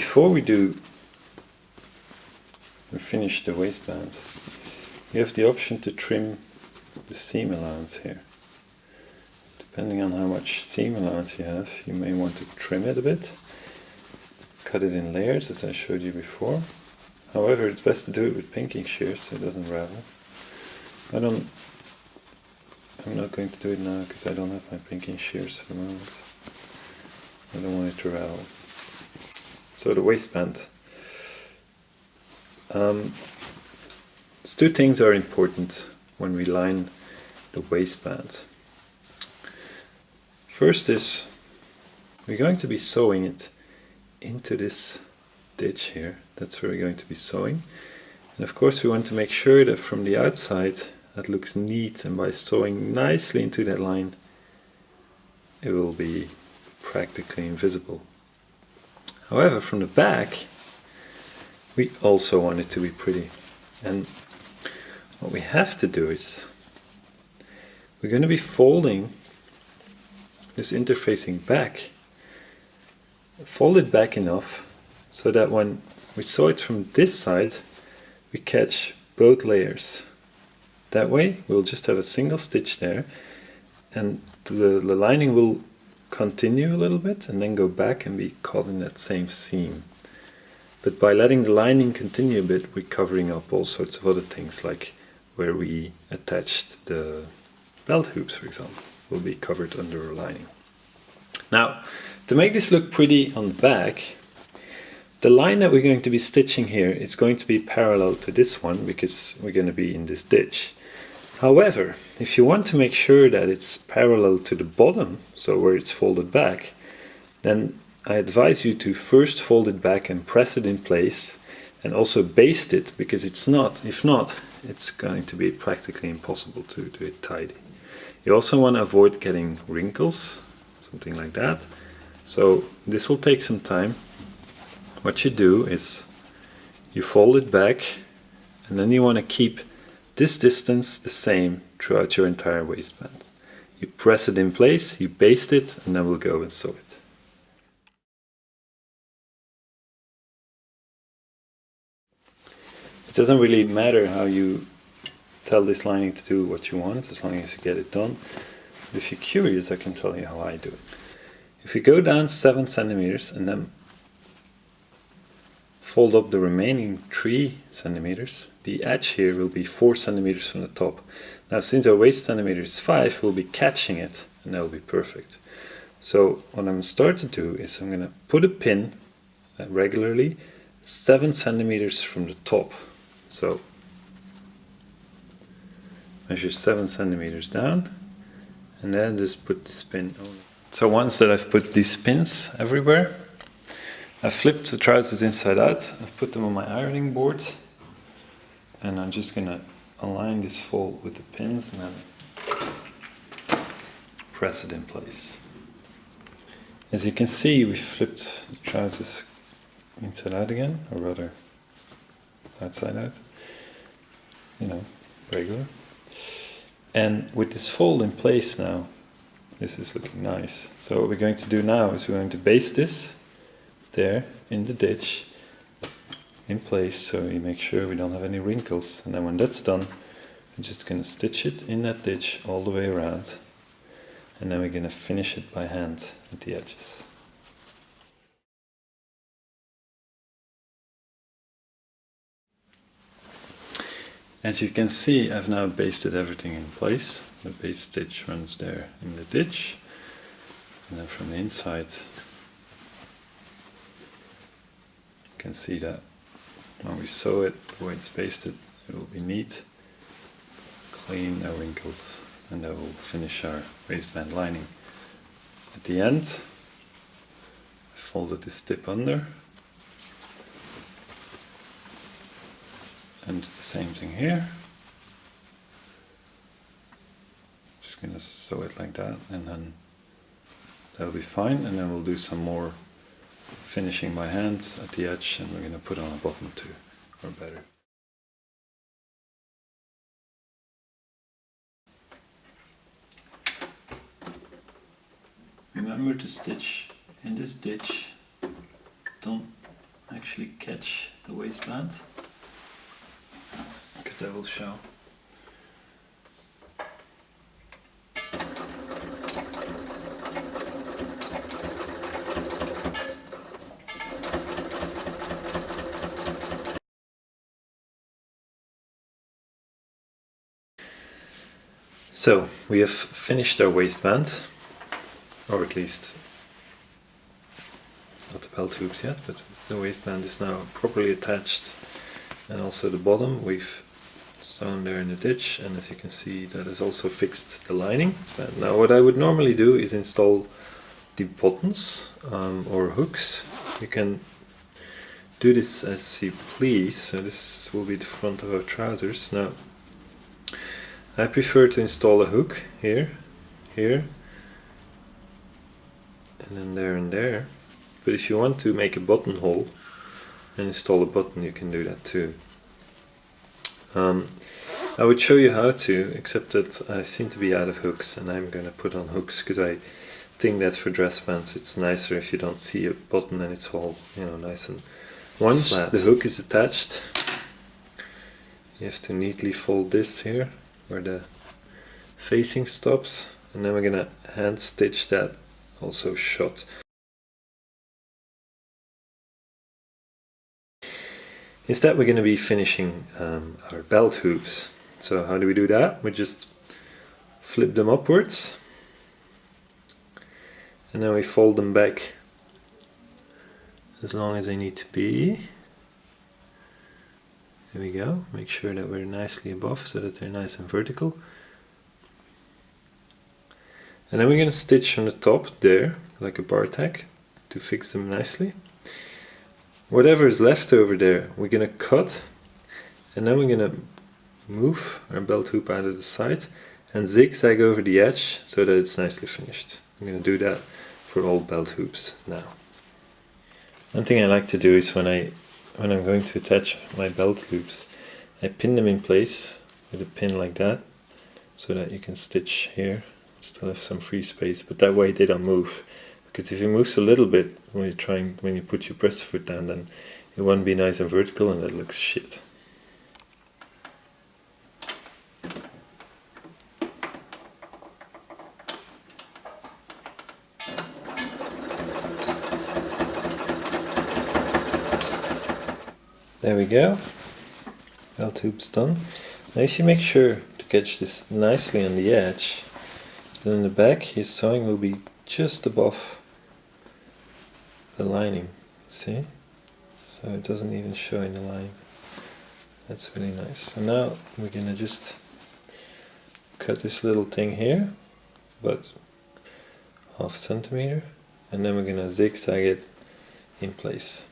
before we do finish the waistband, you have the option to trim the seam allowance here. Depending on how much seam allowance you have, you may want to trim it a bit. Cut it in layers as I showed you before. However, it's best to do it with pinking shears so it doesn't ravel. I don't I'm not going to do it now because I don't have my pinking shears for the moment. I don't want it to ravel. So the waistband. Um, two things are important when we line the waistband. First is we're going to be sewing it into this ditch here. That's where we're going to be sewing. And of course we want to make sure that from the outside that looks neat and by sewing nicely into that line it will be practically invisible. However from the back we also want it to be pretty. And what we have to do is we're going to be folding this interfacing back fold it back enough so that when we sew it from this side we catch both layers. That way we'll just have a single stitch there and the, the lining will continue a little bit and then go back and be caught in that same seam. But by letting the lining continue a bit, we're covering up all sorts of other things, like where we attached the belt hoops, for example, will be covered under a lining. Now, to make this look pretty on the back, the line that we're going to be stitching here is going to be parallel to this one because we're going to be in this ditch. However, if you want to make sure that it's parallel to the bottom, so where it's folded back, then I advise you to first fold it back and press it in place and also baste it because it's not, if not, it's going to be practically impossible to do it tidy. You also want to avoid getting wrinkles, something like that. So this will take some time. What you do is you fold it back and then you want to keep this distance the same throughout your entire waistband. You press it in place, you baste it, and then we'll go and sew it. It doesn't really matter how you tell this lining to do what you want, as long as you get it done. If you're curious, I can tell you how I do it. If you go down 7 centimeters and then fold up the remaining 3 centimeters, the edge here will be 4 centimeters from the top. Now since our waist centimeter is 5, we'll be catching it and that will be perfect. So what I'm start to do is I'm going to put a pin uh, regularly 7 centimeters from the top. So measure 7 centimeters down and then just put this pin on. So once that I've put these pins everywhere, I've flipped the trousers inside out, I've put them on my ironing board and I'm just gonna align this fold with the pins and then press it in place. As you can see we flipped the trousers inside out again, or rather outside out, you know, regular. And with this fold in place now, this is looking nice. So what we're going to do now is we're going to baste this there in the ditch in place so we make sure we don't have any wrinkles and then when that's done I'm just going to stitch it in that ditch all the way around and then we're going to finish it by hand at the edges. As you can see I've now basted everything in place. The base stitch runs there in the ditch and then from the inside can see that when we sew it, the way it's basted, it will be neat, clean, no wrinkles, and that will finish our waistband lining. At the end, I folded this tip under, and the same thing here. Just gonna sew it like that, and then that'll be fine, and then we'll do some more finishing my hands at the edge and we're going to put on a bottom too, or better. Remember to stitch in this stitch, don't actually catch the waistband because that will show. So we have finished our waistband, or at least not the belt hoops yet, but the waistband is now properly attached and also the bottom we've sewn there in the ditch and as you can see that has also fixed the lining. Now what I would normally do is install the buttons um, or hooks. You can do this as you please, so this will be the front of our trousers. Now I prefer to install a hook here, here, and then there and there. But if you want to make a buttonhole and install a button, you can do that too. Um, I would show you how to, except that I seem to be out of hooks and I'm going to put on hooks because I think that for dress pants it's nicer if you don't see a button and it's all you know nice and once Flat. the hook is attached you have to neatly fold this here where the facing stops and then we're gonna hand stitch that also shut. Instead we're going to be finishing um, our belt hoops. So how do we do that? We just flip them upwards and then we fold them back as long as they need to be. There we go. Make sure that we're nicely above so that they're nice and vertical. And then we're going to stitch on the top there, like a bar tack, to fix them nicely. Whatever is left over there, we're going to cut, and then we're going to move our belt hoop out of the side and zigzag over the edge so that it's nicely finished. I'm going to do that for all belt hoops now. One thing I like to do is when I when I'm going to attach my belt loops, I pin them in place with a pin like that so that you can stitch here. Still have some free space but that way they don't move. Because if it moves a little bit when you're trying when you put your breast foot down then it won't be nice and vertical and that looks shit There we go. Belt tube's done. Now if you make sure to catch this nicely on the edge, then in the back his sewing will be just above the lining, see? So it doesn't even show in the line. That's really nice. So now we're gonna just cut this little thing here, but half centimeter, and then we're gonna zigzag it in place.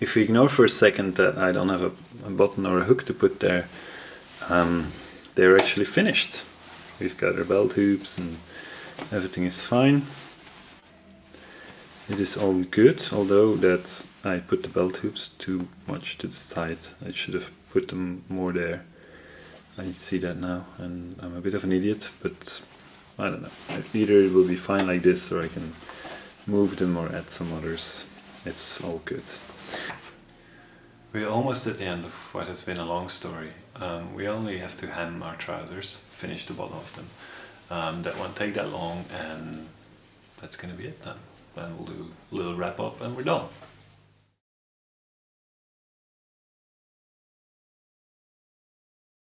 If we ignore for a second that I don't have a, a button or a hook to put there, um, they're actually finished. We've got our belt hoops and everything is fine. It is all good, although that I put the belt hoops too much to the side. I should have put them more there. I see that now and I'm a bit of an idiot, but I don't know. Either it will be fine like this or I can move them or add some others. It's all good. We're almost at the end of what has been a long story. Um, we only have to hem our trousers, finish the bottom of them. Um, that won't take that long and that's going to be it then. Then we'll do a little wrap up and we're done.